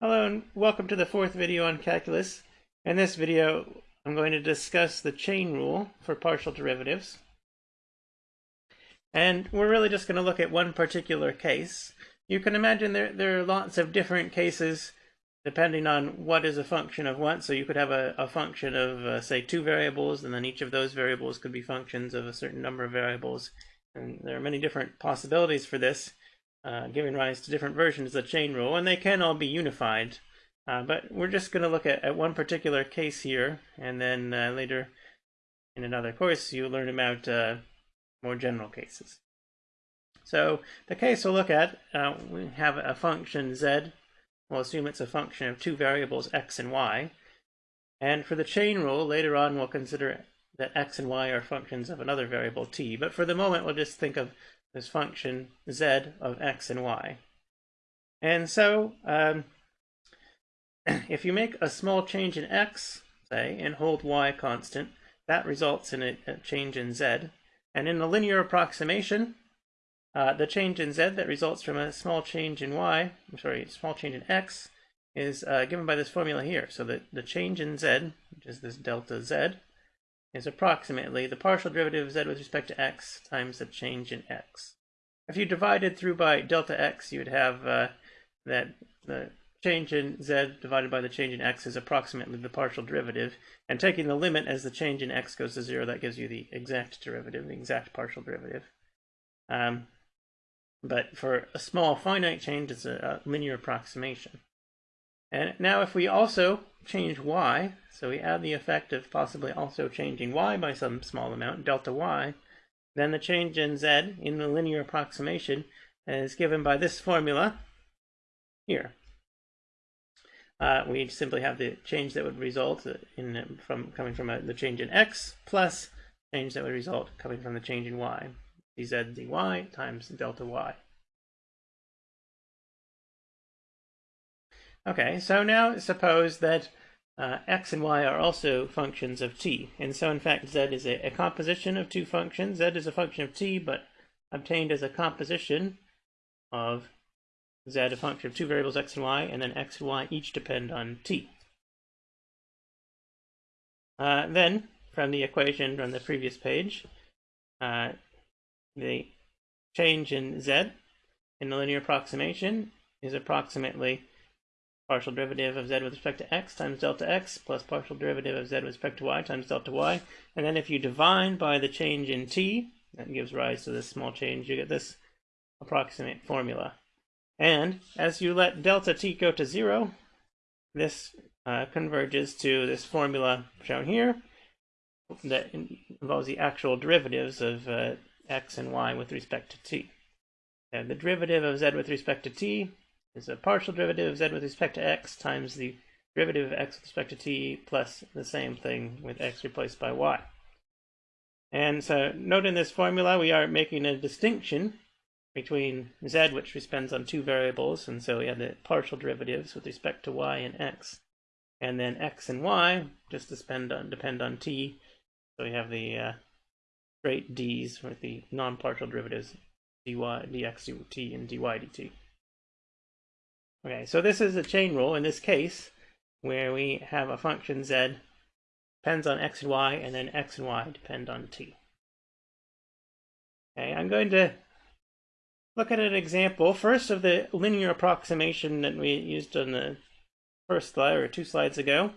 Hello and welcome to the fourth video on calculus. In this video I'm going to discuss the chain rule for partial derivatives. And we're really just going to look at one particular case. You can imagine there, there are lots of different cases depending on what is a function of what. So you could have a, a function of, uh, say, two variables, and then each of those variables could be functions of a certain number of variables. And there are many different possibilities for this uh, giving rise to different versions of the chain rule, and they can all be unified. Uh, but we're just going to look at, at one particular case here, and then uh, later in another course you'll learn about uh, more general cases. So the case we'll look at, uh, we have a function z. We'll assume it's a function of two variables x and y. And for the chain rule, later on we'll consider that x and y are functions of another variable t. But for the moment, we'll just think of this function z of x and y. And so um, if you make a small change in x, say, and hold y constant, that results in a, a change in z. And in the linear approximation, uh, the change in z that results from a small change in y, I'm sorry, small change in x, is uh, given by this formula here. So the, the change in z, which is this delta z, is approximately the partial derivative of z with respect to x times the change in x. If you divided through by delta x, you would have uh, that the change in z divided by the change in x is approximately the partial derivative. And taking the limit as the change in x goes to zero, that gives you the exact derivative, the exact partial derivative. Um, but for a small finite change, it's a, a linear approximation. And now if we also change y, so we add the effect of possibly also changing y by some small amount, delta y, then the change in z in the linear approximation is given by this formula here. Uh, we simply have the change that would result in from coming from a, the change in x plus change that would result coming from the change in y, dz dy times delta y. Okay, so now suppose that uh, x and y are also functions of t, and so in fact z is a, a, composition of two functions. z is a function of t, but obtained as a composition of z, a function of two variables x and y, and then x and y each depend on t. Uh, then, from the equation from the previous page, uh, the change in z in the linear approximation is approximately partial derivative of z with respect to x times delta x plus partial derivative of z with respect to y times delta y. And then if you divide by the change in t, that gives rise to this small change, you get this approximate formula. And as you let delta t go to zero, this uh, converges to this formula shown here that involves the actual derivatives of uh, x and y with respect to t. And the derivative of z with respect to t is a partial derivative of z with respect to x times the derivative of x with respect to t plus the same thing with x replaced by y. And so note in this formula we are making a distinction between z, which depends on two variables, and so we have the partial derivatives with respect to y and x. And then x and y just depend on, depend on t, so we have the uh, straight d's with the non-partial derivatives dy, dx dt, and dy dt. Okay, so this is a chain rule in this case where we have a function z depends on x and y, and then x and y depend on t. Okay, I'm going to look at an example first of the linear approximation that we used on the first slide or two slides ago.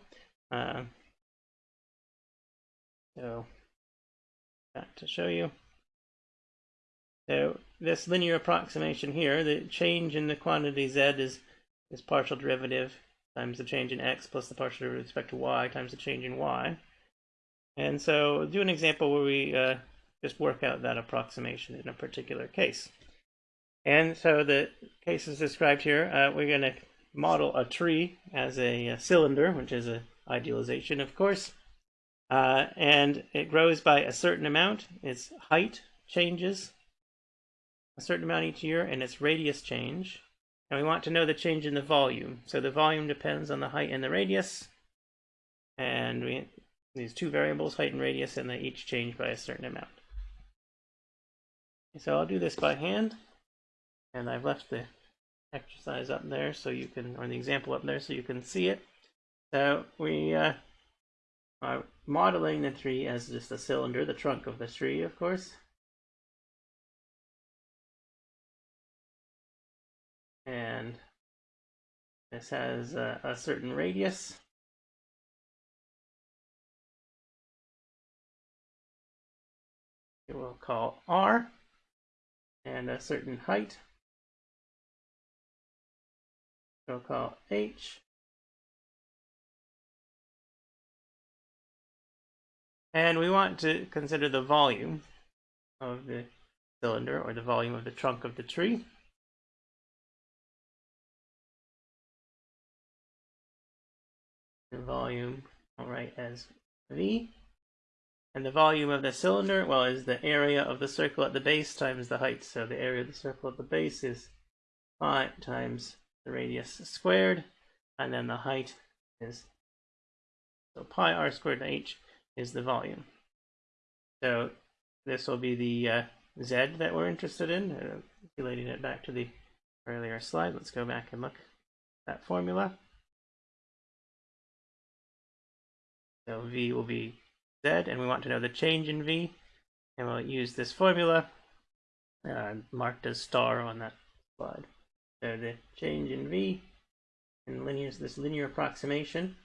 Uh, so, that to show you. So this linear approximation here, the change in the quantity z is is partial derivative times the change in x plus the partial derivative with respect to y times the change in y. And so do an example where we uh, just work out that approximation in a particular case. And so the case is described here. Uh, we're going to model a tree as a, a, cylinder, which is an idealization, of course. Uh, and it grows by a certain amount. Its height changes a certain amount each year, and its radius change. And we want to know the change in the volume. So the volume depends on the height and the radius. And we, these two variables, height and radius, and they each change by a certain amount. So I'll do this by hand. And I've left the exercise up there so you can, or the example up there so you can see it. So we uh, are modeling the tree as just a cylinder, the trunk of the tree, of course. And this has a, a certain radius. It will call R and a certain height. We'll call H. And we want to consider the volume of the cylinder or the volume of the trunk of the tree. The volume, I'll write as V. And the volume of the cylinder, well, is the area of the circle at the base times the height. So the area of the circle at the base is pi times the radius squared, and then the height is, so pi r squared h is the volume. So this will be the uh, z that we're interested in, uh, relating it back to the earlier slide. Let's go back and look at that formula. So v will be z, and we want to know the change in v, and we'll use this formula uh, marked as star on that slide. So the change in v and linear this linear approximation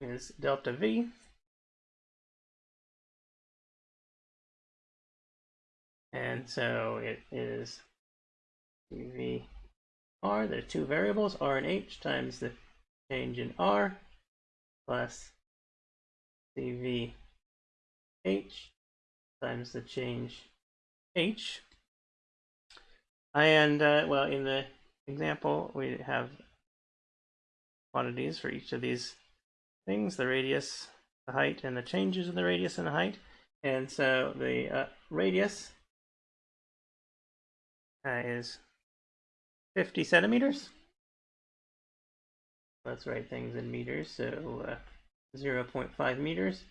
is delta V. And so it is V R, there are two variables, r and h, times the change in r, plus dv h times the change h. And, uh, well, in the example, we have quantities for each of these things, the radius, the height, and the changes in the radius and the height. And so the uh, radius uh, is 50 centimeters. Let's write things in meters. So uh, 0 0.5 meters.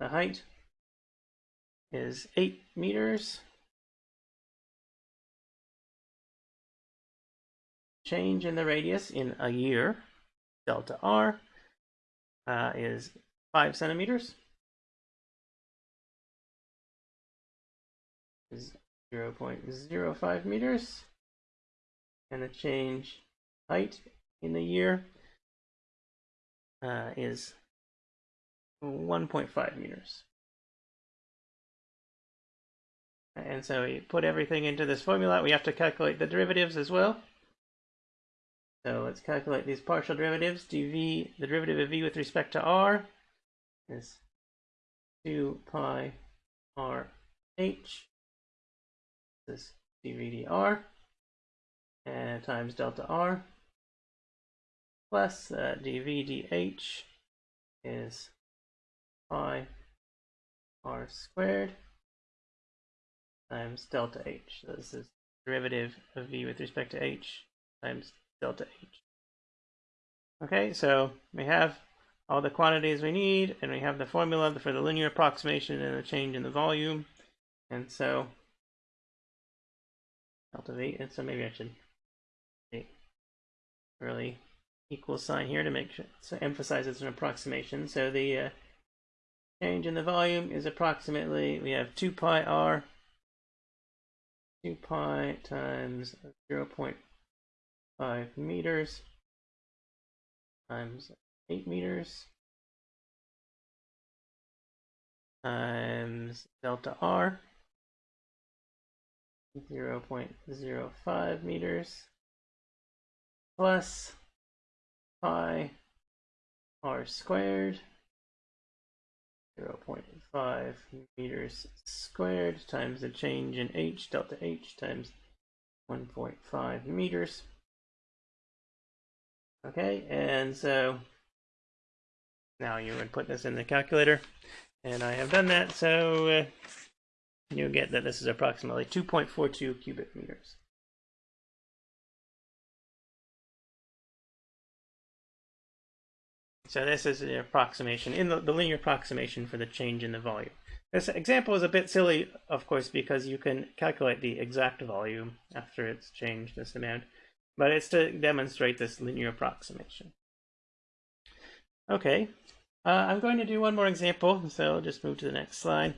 The height is 8 meters. Change in the radius in a year delta r uh, is 5 centimeters. Is 0 0.05 meters. And the change height in the year uh, is 1.5 meters. And so we put everything into this formula. We have to calculate the derivatives as well. So let's calculate these partial derivatives. dv, the derivative of v with respect to r is 2 pi r h. This is dv dr and times delta r plus uh, dv dh is pi r squared times delta h. So this is derivative of v with respect to h times delta H. Okay, so we have all the quantities we need, and we have the formula for the linear approximation and the change in the volume. And so, delta V, and so maybe I should really equal sign here to make sure, so emphasize it's an approximation. So the uh, change in the volume is approximately, we have 2 pi r, 2 pi times 0 5 meters times 8 meters times delta r 0 0.05 meters plus pi r squared 0 0.5 meters squared times the change in h delta h times 1.5 meters Okay, and so now you would put this in the calculator, and I have done that. So uh, you get that this is approximately 2.42 cubic meters. So this is the approximation, in the, the linear approximation for the change in the volume. This example is a bit silly, of course, because you can calculate the exact volume after it's changed this amount, but it's to demonstrate this linear approximation. Okay, uh, I'm going to do one more example, so I'll just move to the next slide.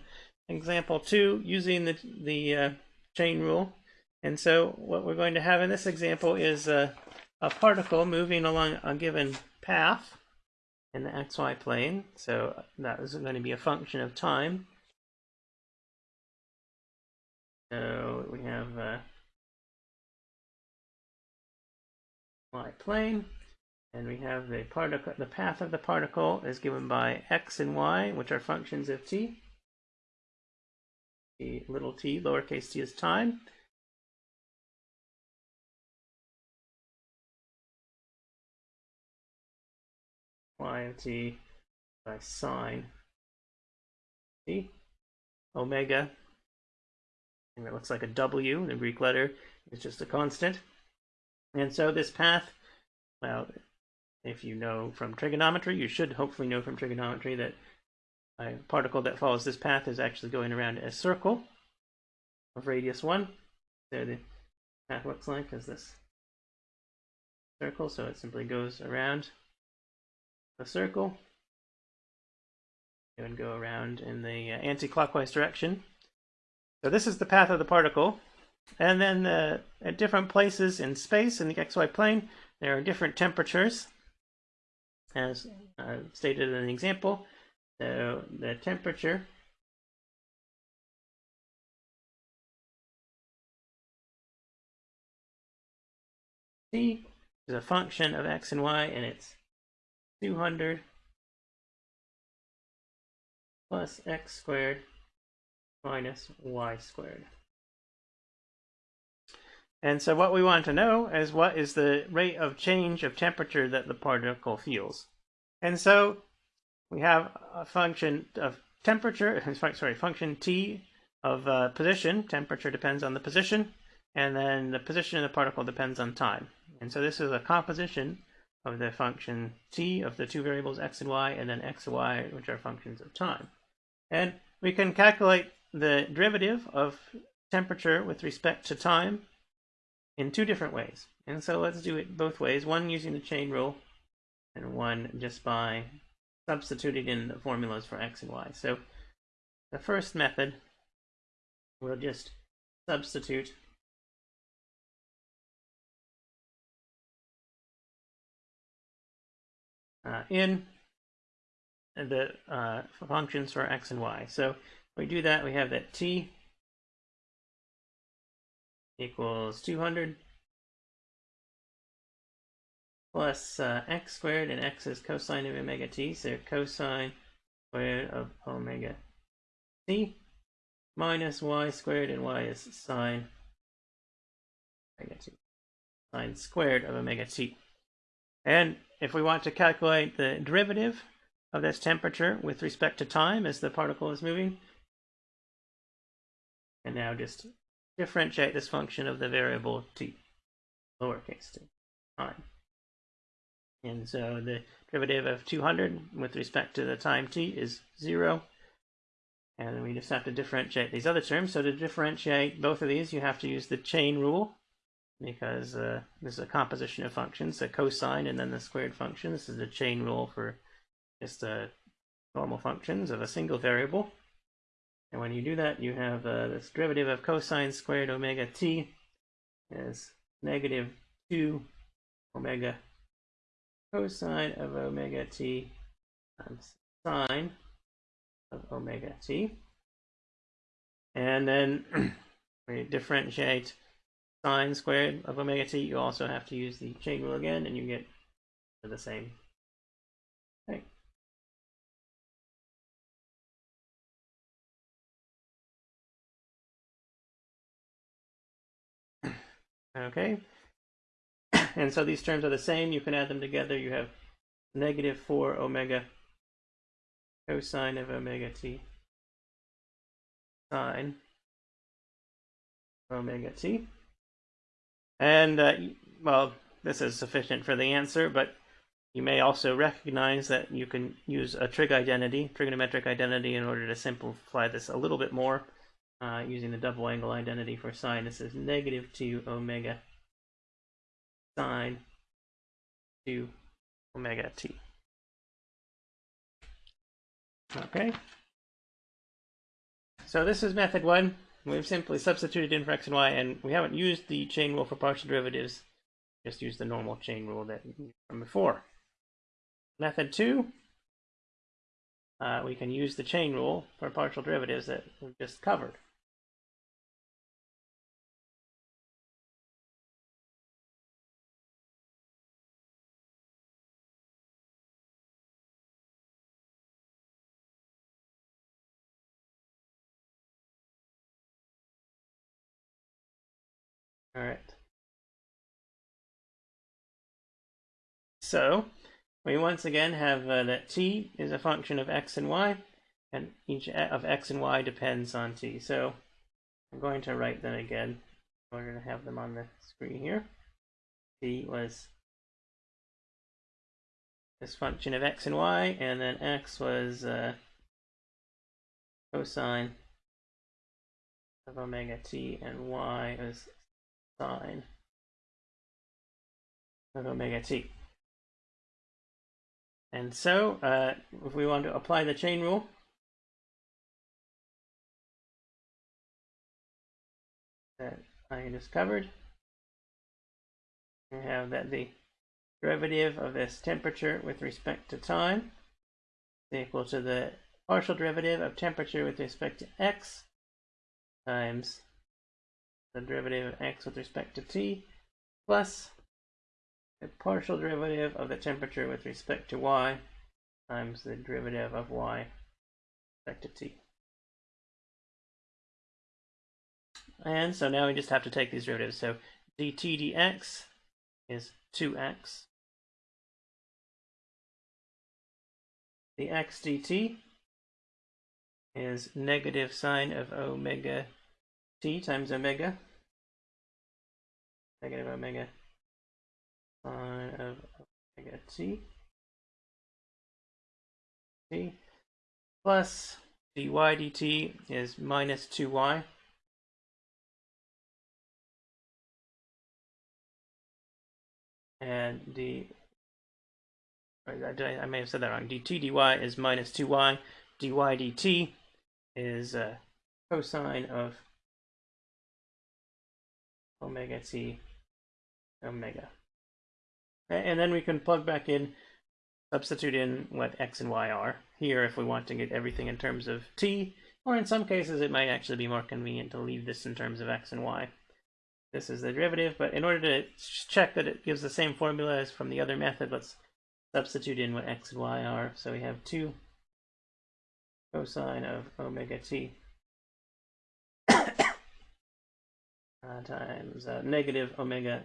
Example two, using the, the uh, chain rule. And so what we're going to have in this example is a, a particle moving along a given path in the xy plane. So that is going to be a function of time. So we have uh, y plane, and we have the particle. The path of the particle is given by x and y, which are functions of t. The little t, lowercase t, is time. y of t by sine t omega and it looks like a W, in the Greek letter is just a constant. And so this path, well, if you know from trigonometry, you should hopefully know from trigonometry that a particle that follows this path is actually going around a circle of radius 1. So the path looks like is this circle, so it simply goes around the circle and go around in the uh, anti-clockwise direction so this is the path of the particle. And then uh, at different places in space in the xy plane, there are different temperatures, as stated in the example. So the temperature T is a function of x and y, and it's 200 plus x squared minus y squared. And so what we want to know is what is the rate of change of temperature that the particle feels. And so we have a function of temperature, sorry, function t of uh, position. Temperature depends on the position, and then the position of the particle depends on time. And so this is a composition of the function t of the two variables x and y, and then x and y, which are functions of time. And we can calculate the derivative of temperature with respect to time in two different ways. And so let's do it both ways, one using the chain rule and one just by substituting in the formulas for x and y. So the first method, we'll just substitute uh, in the uh, functions for x and y. So we do that, we have that t equals 200 plus uh, x squared, and x is cosine of omega t, so cosine squared of omega t minus y squared, and y is sine omega t, sine squared of omega t. And if we want to calculate the derivative of this temperature with respect to time as the particle is moving, and now just differentiate this function of the variable t, lowercase t, time. And so the derivative of 200 with respect to the time t is 0. And we just have to differentiate these other terms. So to differentiate both of these, you have to use the chain rule because uh, this is a composition of functions, a cosine and then the squared function. This is the chain rule for just uh, normal functions of a single variable. And when you do that, you have uh, this derivative of cosine squared omega t is negative 2 omega cosine of omega t times sine of omega t. And then when you differentiate sine squared of omega t, you also have to use the chain rule again, and you get the same thing. Okay. And so these terms are the same. You can add them together. You have negative 4 omega cosine of omega t sine omega t. And, uh, well, this is sufficient for the answer, but you may also recognize that you can use a trig identity, trigonometric identity, in order to simplify this a little bit more uh, using the double angle identity for sine. This is negative 2 omega sine 2 omega t. Okay. So this is method one. We've simply substituted in for x and y, and we haven't used the chain rule for partial derivatives. Just use the normal chain rule that from before. Method two, uh, we can use the chain rule for partial derivatives that we've just covered. All right. So we once again have uh, that t is a function of x and y, and each of x and y depends on t. So I'm going to write them again in order to have them on the screen here. t was this function of x and y, and then x was uh, cosine of omega t, and y was sine of omega t. And so, uh, if we want to apply the chain rule, that I discovered, we have that the derivative of this temperature with respect to time is equal to the partial derivative of temperature with respect to x times the derivative of x with respect to t plus the partial derivative of the temperature with respect to y times the derivative of y with respect to t. And so now we just have to take these derivatives. So dt dx is 2x. The x dt is negative sine of omega t times omega, negative omega sine of omega t, t plus dy dt is minus 2y. And the, I, may have said that wrong, dt dy is minus 2y, dy dt is uh, cosine of omega t omega. And then we can plug back in, substitute in what x and y are here if we want to get everything in terms of t, or in some cases it might actually be more convenient to leave this in terms of x and y. This is the derivative, but in order to check that it gives the same formula as from the other method, let's substitute in what x and y are. So we have 2 cosine of omega t uh, times uh, negative omega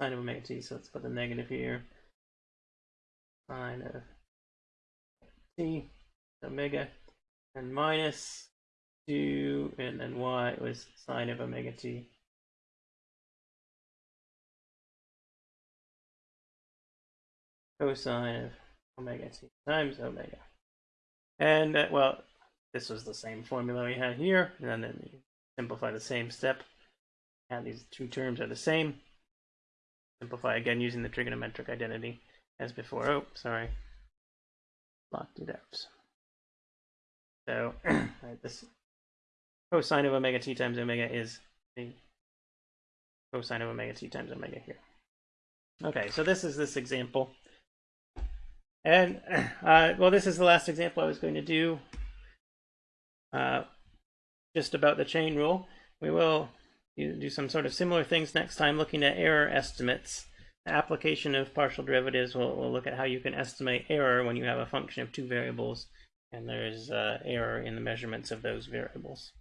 sine of omega t. So let's put the negative here. Sine of t omega and minus 2 and then y was sine of omega t. Cosine of omega t times omega. And uh, well, this was the same formula we had here, and then simplify the same step and these two terms are the same. Simplify again using the trigonometric identity as before. Oh, sorry. Locked it out. So right, this cosine of omega t times omega is the cosine of omega t times omega here. Okay, so this is this example. And, uh, well, this is the last example I was going to do uh, just about the chain rule. We will do some sort of similar things next time looking at error estimates. The application of partial derivatives will we'll look at how you can estimate error when you have a function of two variables and there's uh, error in the measurements of those variables.